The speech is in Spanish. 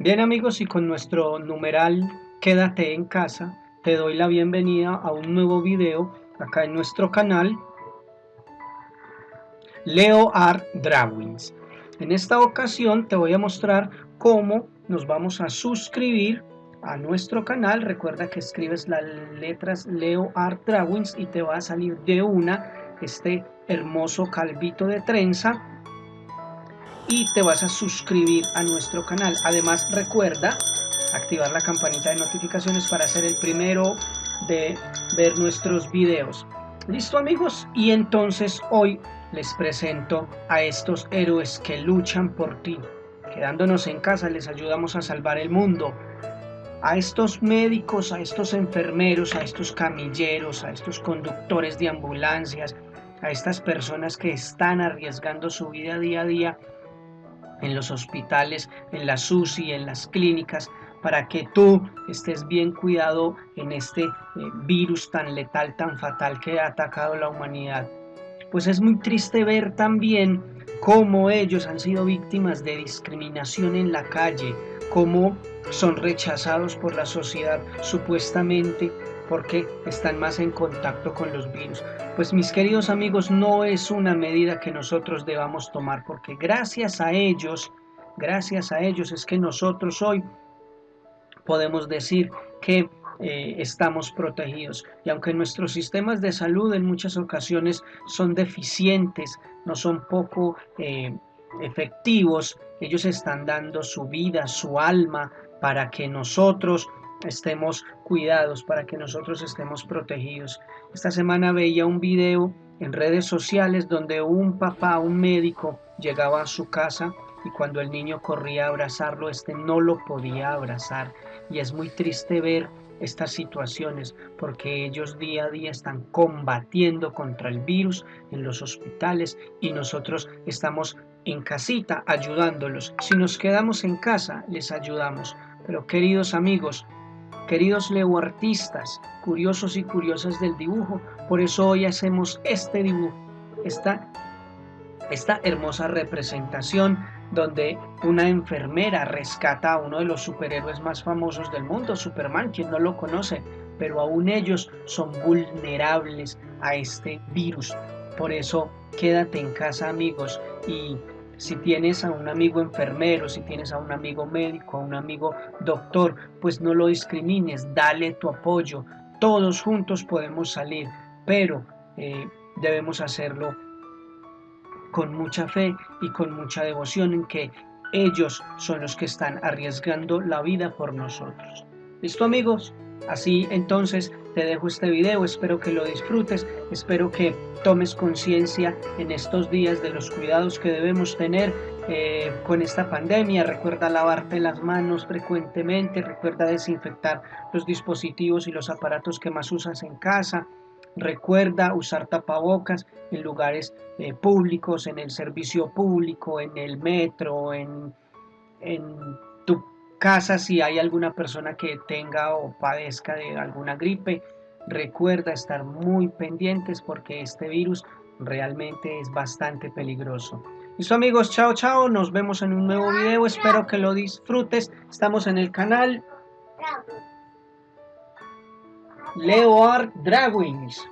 Bien amigos y con nuestro numeral Quédate en casa, te doy la bienvenida a un nuevo video acá en nuestro canal Leo Art Drawings. En esta ocasión te voy a mostrar cómo nos vamos a suscribir a nuestro canal. Recuerda que escribes las letras Leo Art Drawings y te va a salir de una este hermoso calvito de trenza y te vas a suscribir a nuestro canal. Además recuerda activar la campanita de notificaciones para ser el primero de ver nuestros videos. ¿Listo amigos? Y entonces hoy les presento a estos héroes que luchan por ti. Quedándonos en casa les ayudamos a salvar el mundo. A estos médicos, a estos enfermeros, a estos camilleros, a estos conductores de ambulancias, a estas personas que están arriesgando su vida día a día en los hospitales, en la SUSI, en las clínicas, para que tú estés bien cuidado en este eh, virus tan letal, tan fatal que ha atacado la humanidad. Pues es muy triste ver también cómo ellos han sido víctimas de discriminación en la calle, cómo son rechazados por la sociedad supuestamente porque están más en contacto con los virus. Pues mis queridos amigos, no es una medida que nosotros debamos tomar, porque gracias a ellos, gracias a ellos es que nosotros hoy podemos decir que eh, estamos protegidos. Y aunque nuestros sistemas de salud en muchas ocasiones son deficientes, no son poco eh, efectivos, ellos están dando su vida, su alma, para que nosotros estemos cuidados, para que nosotros estemos protegidos. Esta semana veía un video en redes sociales donde un papá, un médico, llegaba a su casa y cuando el niño corría a abrazarlo, este no lo podía abrazar. Y es muy triste ver estas situaciones porque ellos día a día están combatiendo contra el virus en los hospitales y nosotros estamos en casita ayudándolos. Si nos quedamos en casa, les ayudamos. Pero queridos amigos, Queridos artistas, curiosos y curiosas del dibujo, por eso hoy hacemos este dibujo, esta, esta hermosa representación donde una enfermera rescata a uno de los superhéroes más famosos del mundo, Superman, quien no lo conoce, pero aún ellos son vulnerables a este virus. Por eso quédate en casa amigos y si tienes a un amigo enfermero, si tienes a un amigo médico, a un amigo doctor, pues no lo discrimines, dale tu apoyo. Todos juntos podemos salir, pero eh, debemos hacerlo con mucha fe y con mucha devoción en que ellos son los que están arriesgando la vida por nosotros. ¿Listo amigos? Así entonces te dejo este video, espero que lo disfrutes, espero que tomes conciencia en estos días de los cuidados que debemos tener eh, con esta pandemia. Recuerda lavarte las manos frecuentemente, recuerda desinfectar los dispositivos y los aparatos que más usas en casa. Recuerda usar tapabocas en lugares eh, públicos, en el servicio público, en el metro, en, en tu casa si hay alguna persona que tenga o padezca de alguna gripe. Recuerda estar muy pendientes porque este virus realmente es bastante peligroso. Listo amigos, chao chao, nos vemos en un nuevo video, espero que lo disfrutes. Estamos en el canal Leo Art Drawings.